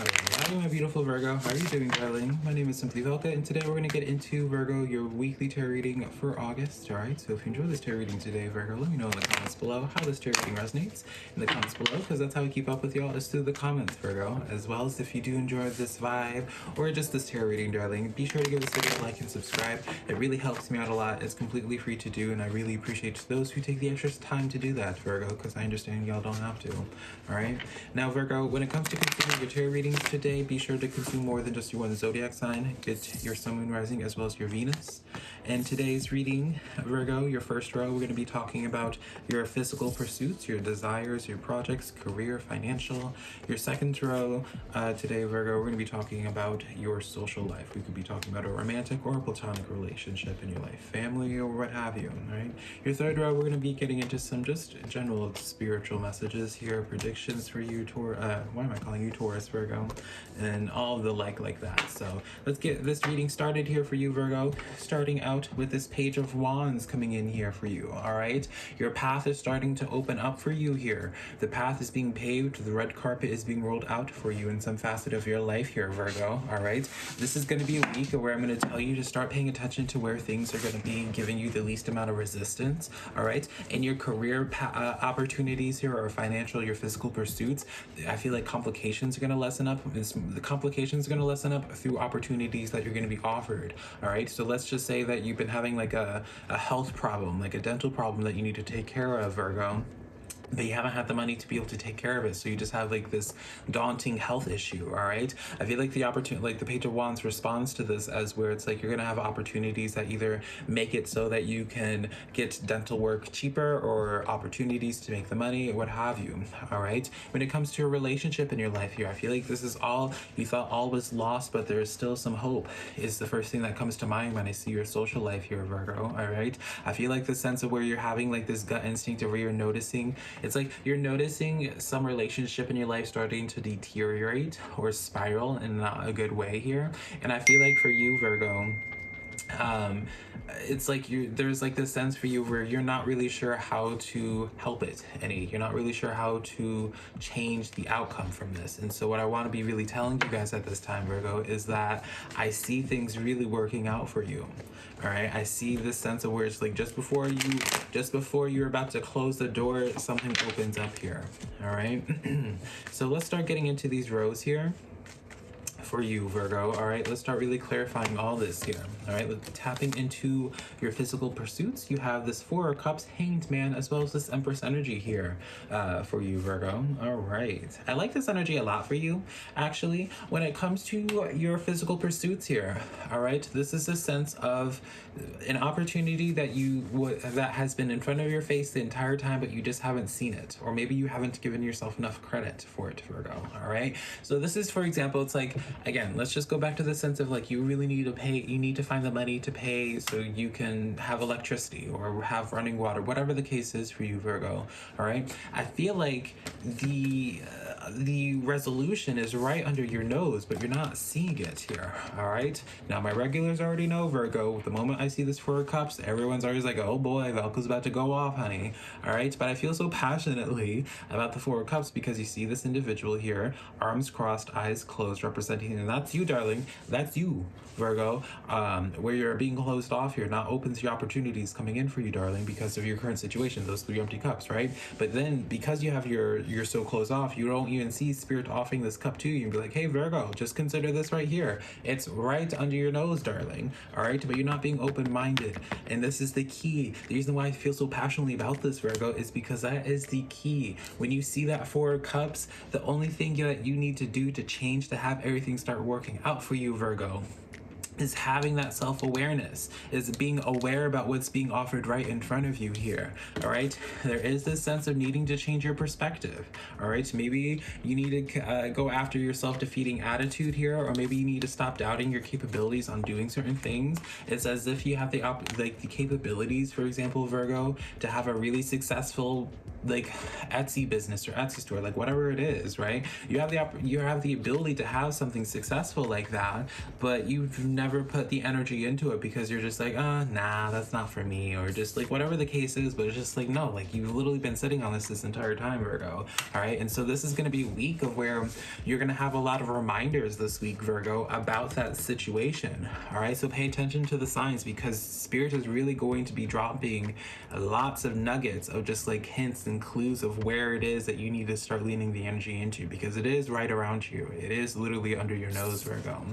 Hi, my beautiful Virgo. How are you doing, darling? My name is Simply Velka, and today we're going to get into Virgo, your weekly tarot reading for August. All right, so if you enjoy this tarot reading today, Virgo, let me know in the comments below how this tarot reading resonates in the comments below, because that's how we keep up with y'all is through the comments, Virgo. As well as if you do enjoy this vibe or just this tarot reading, darling, be sure to give this video a like and subscribe. It really helps me out a lot. It's completely free to do, and I really appreciate those who take the extra time to do that, Virgo, because I understand y'all don't have to. All right, now, Virgo, when it comes to consuming your tarot readings today, be sure to consume more than just your one zodiac sign. Get your sun, moon, rising, as well as your Venus. And today's reading, Virgo, your first row, we're going to be talking about your physical pursuits, your desires, your projects, career, financial. Your second row, uh, today, Virgo, we're going to be talking about your social life. We could be talking about a romantic or a platonic relationship in your life, family, or what have you, right? Your third row, we're going to be getting into some just general spiritual messages here, predictions for you, Taurus. Uh, why am I calling you Taurus, Virgo? And all the like like that. So let's get this reading started here for you, Virgo. Starting out with this page of wands coming in here for you, all right? Your path is starting to open up for you here. The path is being paved, the red carpet is being rolled out for you in some facet of your life here, Virgo, all right? This is going to be a week where I'm going to tell you to start paying attention to where things are going to be giving you the least amount of resistance, all right? In your career uh, opportunities here or financial, your physical pursuits, I feel like complications are going to lessen up. The complications are going to lessen up through opportunities that you're going to be offered, all right? So let's just say that you've been having like a, a health problem, like a dental problem that you need to take care of, Virgo but you haven't had the money to be able to take care of it. So you just have like this daunting health issue all right? I feel like the opportunity like the page of wands responds to this as where it's like you're gonna have opportunities that either make it so that you can get dental work cheaper or opportunities to make the money what have you all right? When it comes to a relationship in your life here i feel like this is all you thought all was lost but there's still some hope is the first thing that comes to mind when i see your social life here virgo all right? I feel like the sense of where you're having like this gut instinct of where you're noticing it's like you're noticing some relationship in your life starting to deteriorate or spiral in not a good way here. And I feel like for you, Virgo, um, it's like you there's like this sense for you where you're not really sure how to help it any. You're not really sure how to change the outcome from this. And so what i want to be really telling you guys at this time virgo is that i see things really working out for you all right i see this sense of where it's like just before you just before you're about to close the door something opens up here all right so let's start getting into these rows here for you, Virgo. All right, let's start really clarifying all this here. All right, tapping into your physical pursuits. You have this Four of Cups, Hanged Man, as well as this Empress energy here uh, for you, Virgo. All right, I like this energy a lot for you, actually. When it comes to your physical pursuits here, all right, this is a sense of an opportunity that you would that has been in front of your face the entire time, but you just haven't seen it, or maybe you haven't given yourself enough credit for it, Virgo. All right, so this is, for example, it's like again, let's just go back to the sense of like you really need to pay, you need to find the money to pay so you can have electricity or have running water, whatever the case is for you, Virgo. All right. I feel like the. Uh, the resolution is right under your nose, but you're not seeing it here. All right. Now, my regulars already know Virgo. The moment I see this Four of Cups, everyone's always like, oh boy, Velka's about to go off, honey. All right. But I feel so passionately about the Four of Cups because you see this individual here, arms crossed, eyes closed, representing, and that's you, darling. That's you, Virgo. Um, where you're being closed off here, not open to opportunities coming in for you, darling, because of your current situation, those three empty cups, right? But then because you have your, you're so closed off, you don't even see Spirit offering this cup to you and be like, hey, Virgo, just consider this right here. It's right under your nose, darling. All right. But you're not being open minded. And this is the key. The reason why I feel so passionately about this, Virgo, is because that is the key. When you see that Four Cups, the only thing that you need to do to change to have everything start working out for you, Virgo, is having that self-awareness is being aware about what's being offered right in front of you here all right? There is this sense of needing to change your perspective all right? Maybe you need to uh, go after your self-defeating attitude here or maybe you need to stop doubting your capabilities on doing certain things. It's as if you have the op- like the capabilities for example virgo to have a really successful like Etsy business or Etsy store, like whatever it is, right? You have the opp- you have the ability to have something successful like that, but you've never put the energy into it because you're just like, ah, uh, nah, that's not for me, or just like whatever the case is. But it's just like no, like you've literally been sitting on this this entire time, Virgo. All right, and so this is gonna be a week of where you're gonna have a lot of reminders this week, Virgo, about that situation. All right, so pay attention to the signs because Spirit is really going to be dropping lots of nuggets of just like hints and clues of where it is that you need to start leaning the energy into because it is right around you. It is literally under your nose, Virgo.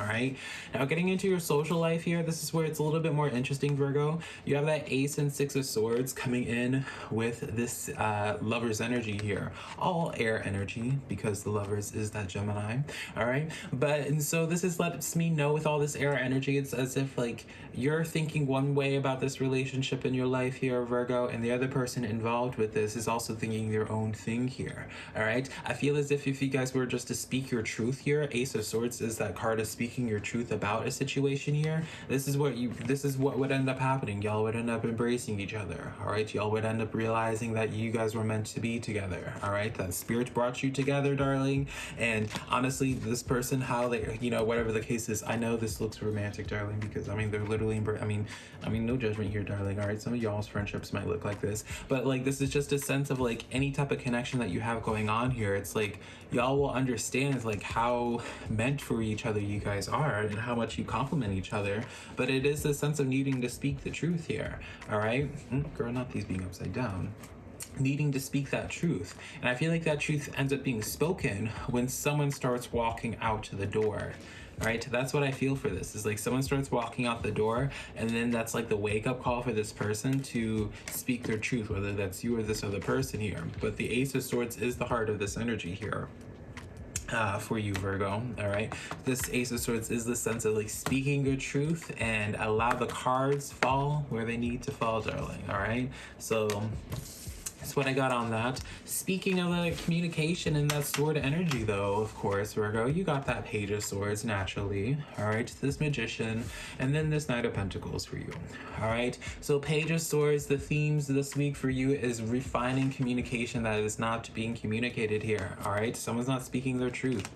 All right. Now, getting into your social life here, this is where it's a little bit more interesting, Virgo. You have that Ace and Six of Swords coming in with this uh, Lover's energy here. All air energy because the Lovers is that Gemini. All right. But, and so this is lets me know with all this air energy, it's as if like you're thinking one way about this relationship in your life here, Virgo, and the other person involved with this is also thinking their own thing here. All right. I feel as if if you guys were just to speak your truth here, Ace of Swords is that card of speaking speaking your truth about a situation here, this is what you this is what would end up happening. Y'all would end up embracing each other. All right, y'all would end up realizing that you guys were meant to be together. All right, that spirit brought you together, darling. And honestly, this person, how they, you know, whatever the case is, I know this looks romantic, darling, because I mean they're literally. I mean, I mean, no judgment here, darling. All right, some of y'all's friendships might look like this, but like this is just a sense of like any type of connection that you have going on here. It's like y'all will understand like how meant for each other you guys guys are and how much you complement each other, but it is a sense of needing to speak the truth here. All right, mm, girl, not these being upside down needing to speak that truth. And I feel like that truth ends up being spoken when someone starts walking out to the door. Right? That's what I feel for this. Is like someone starts walking out the door and then that's like the wake up call for this person to speak their truth, whether that's you or this other person here. But the Ace of Swords is the heart of this energy here uh, for you, Virgo. All right. This Ace of Swords is the sense of like speaking your truth and allow the cards fall where they need to fall, darling. All right. So that's what I got on that. Speaking of the communication and that sword energy, though, of course, Virgo, you got that Page of Swords naturally. All right, this Magician, and then this Knight of Pentacles for you. All right, so Page of Swords, the themes this week for you is refining communication that is not being communicated here. All right, someone's not speaking their truth.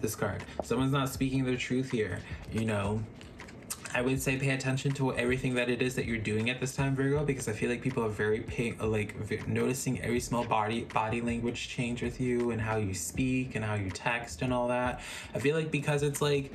This card, someone's not speaking their truth here. You know, I would say pay attention to everything that it is that you're doing at this time, Virgo, because I feel like people are very pay, like noticing every small body body language change with you and how you speak and how you text and all that. I feel like because it's like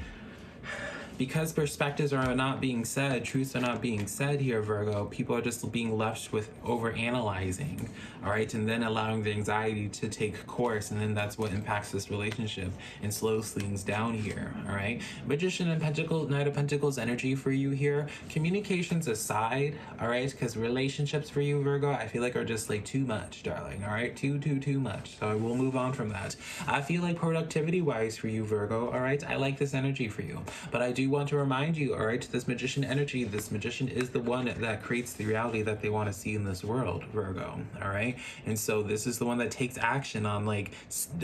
because perspectives are not being said, truths are not being said here, Virgo, people are just being left with over analyzing, all right, and then allowing the anxiety to take course, and then that's what impacts this relationship and slows things down here, all right. Magician and Pentacle, Knight of Pentacles energy for you here. Communications aside, all right, because relationships for you, Virgo, I feel like are just like too much, darling, all right, too, too, too much. So we'll move on from that. I feel like productivity wise for you, Virgo, all right, I like this energy for you, but I do want to remind you, all right, this magician energy, this magician is the one that creates the reality that they want to see in this world, Virgo, all right? And so this is the one that takes action on like,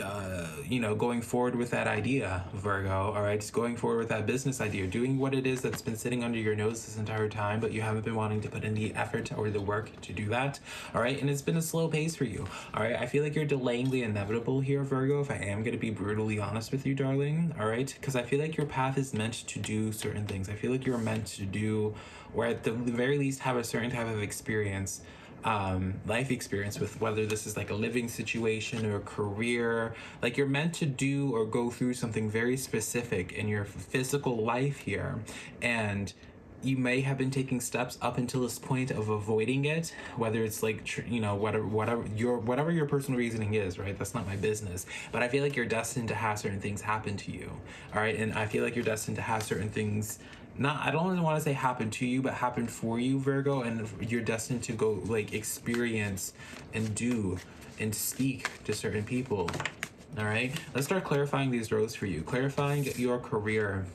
uh, you know, going forward with that idea, Virgo, all right? Just going forward with that business idea, doing what it is that's been sitting under your nose this entire time, but you haven't been wanting to put in the effort or the work to do that, all right? And it's been a slow pace for you, all right? I feel like you're delaying the inevitable here, Virgo, if I am going to be brutally honest with you, darling, all right? Because I feel like your path is meant to do certain things. I feel like you're meant to do, or at the very least, have a certain type of experience um, life experience with whether this is like a living situation or a career. Like you're meant to do or go through something very specific in your physical life here. And you may have been taking steps up until this point of avoiding it whether it's like you know whatever whatever your whatever your personal reasoning is right? That's not my business. But i feel like you're destined to have certain things happen to you all right? And i feel like you're destined to have certain things not i don't want to say happen to you but happen for you virgo and you're destined to go like experience and do and speak to certain people all right? Let's start clarifying these roles for you. Clarifying your career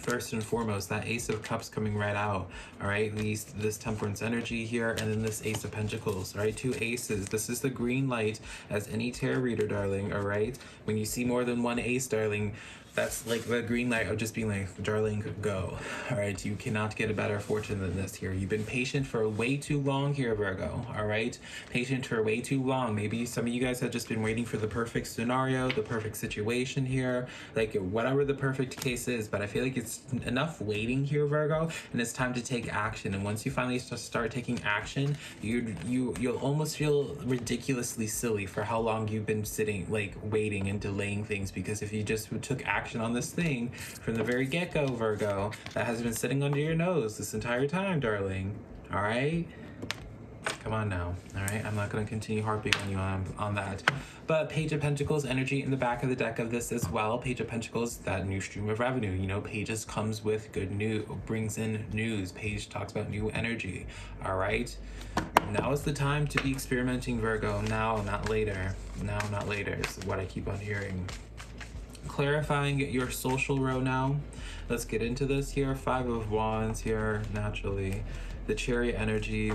first and foremost, that Ace of Cups coming right out, all right? These, this Temperance energy here, and then this Ace of Pentacles, all right? Two aces. This is the green light as any tarot reader, darling, all right? When you see more than one ace, darling, that's like the green light of just being like, darling, go. All right, you cannot get a better fortune than this here. You've been patient for way too long here, Virgo. All right, patient for way too long. Maybe some of you guys have just been waiting for the perfect scenario, the perfect situation here, like whatever the perfect case is. But I feel like it's enough waiting here, Virgo, and it's time to take action. And once you finally start taking action, you you you'll almost feel ridiculously silly for how long you've been sitting, like waiting and delaying things. Because if you just took action action on this thing from the very get go, Virgo, that has been sitting under your nose this entire time, darling. All right? Come on now, all right? I'm not going to continue harping on you on, on that. But Page of Pentacles energy in the back of the deck of this as well. Page of Pentacles, that new stream of revenue. You know, Pages comes with good news, brings in news. Page talks about new energy, all right? Now is the time to be experimenting, Virgo. Now, not later. Now, not later is what I keep on hearing clarifying your social row now. Let's get into this here. Five of Wands here, naturally. The Chariot energy.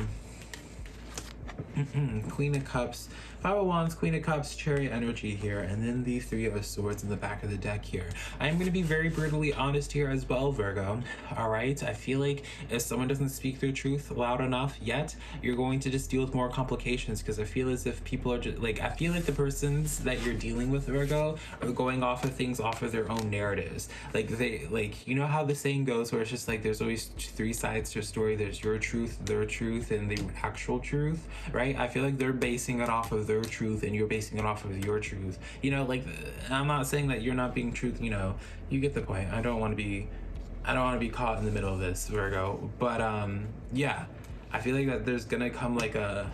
Mm-hmm. Queen of Cups Five of Wands, Queen of Cups, Chariot energy here, and then the Three of Swords in the back of the deck here. I am going to be very brutally honest here as well, Virgo. All right, I feel like if someone doesn't speak their truth loud enough yet, you're going to just deal with more complications because I feel as if people are just like, I feel like the persons that you're dealing with, Virgo, are going off of things off of their own narratives. Like, they, like, you know how the saying goes where it's just like there's always three sides to a story there's your truth, their truth, and the actual truth, right? I feel like they're basing it off of their truth and you're basing it off of your truth. You know, like I'm not saying that you're not being truth, you know, you get the point. I don't want to be I don't want to be caught in the middle of this, Virgo. But um yeah, I feel like that there's gonna come like a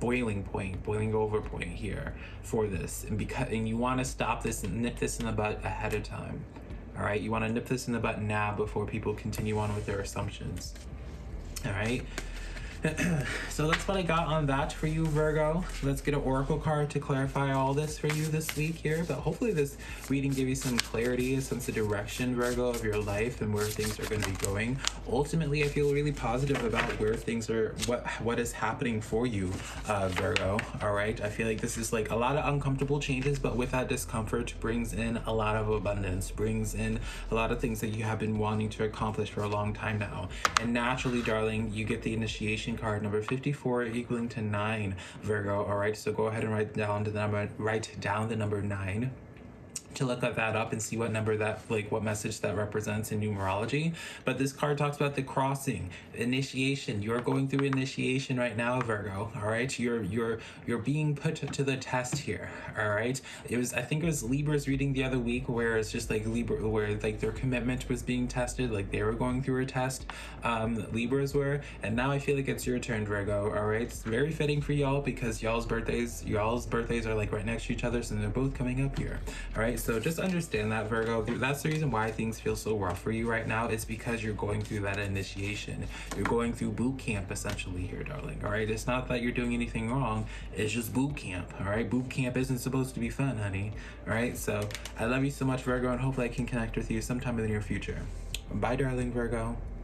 boiling point, boiling over point here for this, and because and you want to stop this and nip this in the butt ahead of time. All right, you want to nip this in the butt now before people continue on with their assumptions. All right. so that's what I got on that for you, Virgo. Let's get an oracle card to clarify all this for you this week here. But hopefully this reading gave you some clarity, a sense of direction, Virgo, of your life and where things are going to be going. Ultimately, I feel really positive about where things are, what what is happening for you, uh, Virgo. All right. I feel like this is like a lot of uncomfortable changes, but with that discomfort brings in a lot of abundance, brings in a lot of things that you have been wanting to accomplish for a long time now. And naturally, darling, you get the initiation card number 54 equaling to 9 Virgo. All right so go ahead and write down the number write down the number 9 to look at that up and see what number that like what message that represents in numerology. But this card talks about the crossing initiation. You're going through initiation right now virgo all right? You're you're you're being put to the test here all right? It was i think it was libra's reading the other week where it's just like libra where like their commitment was being tested like they were going through a test um libras were. And now i feel like it's your turn virgo all right? It's very fitting for y'all because y'all's birthdays y'all's birthdays are like right next to each other so they're both coming up here all right so just understand that, Virgo. That's the reason why things feel so rough for you right now. It's because you're going through that initiation. You're going through boot camp essentially here, darling. All right. It's not that you're doing anything wrong. It's just boot camp. All right. Boot camp isn't supposed to be fun, honey. All right. So I love you so much, Virgo, and hopefully I can connect with you sometime in the near future. Bye, darling Virgo.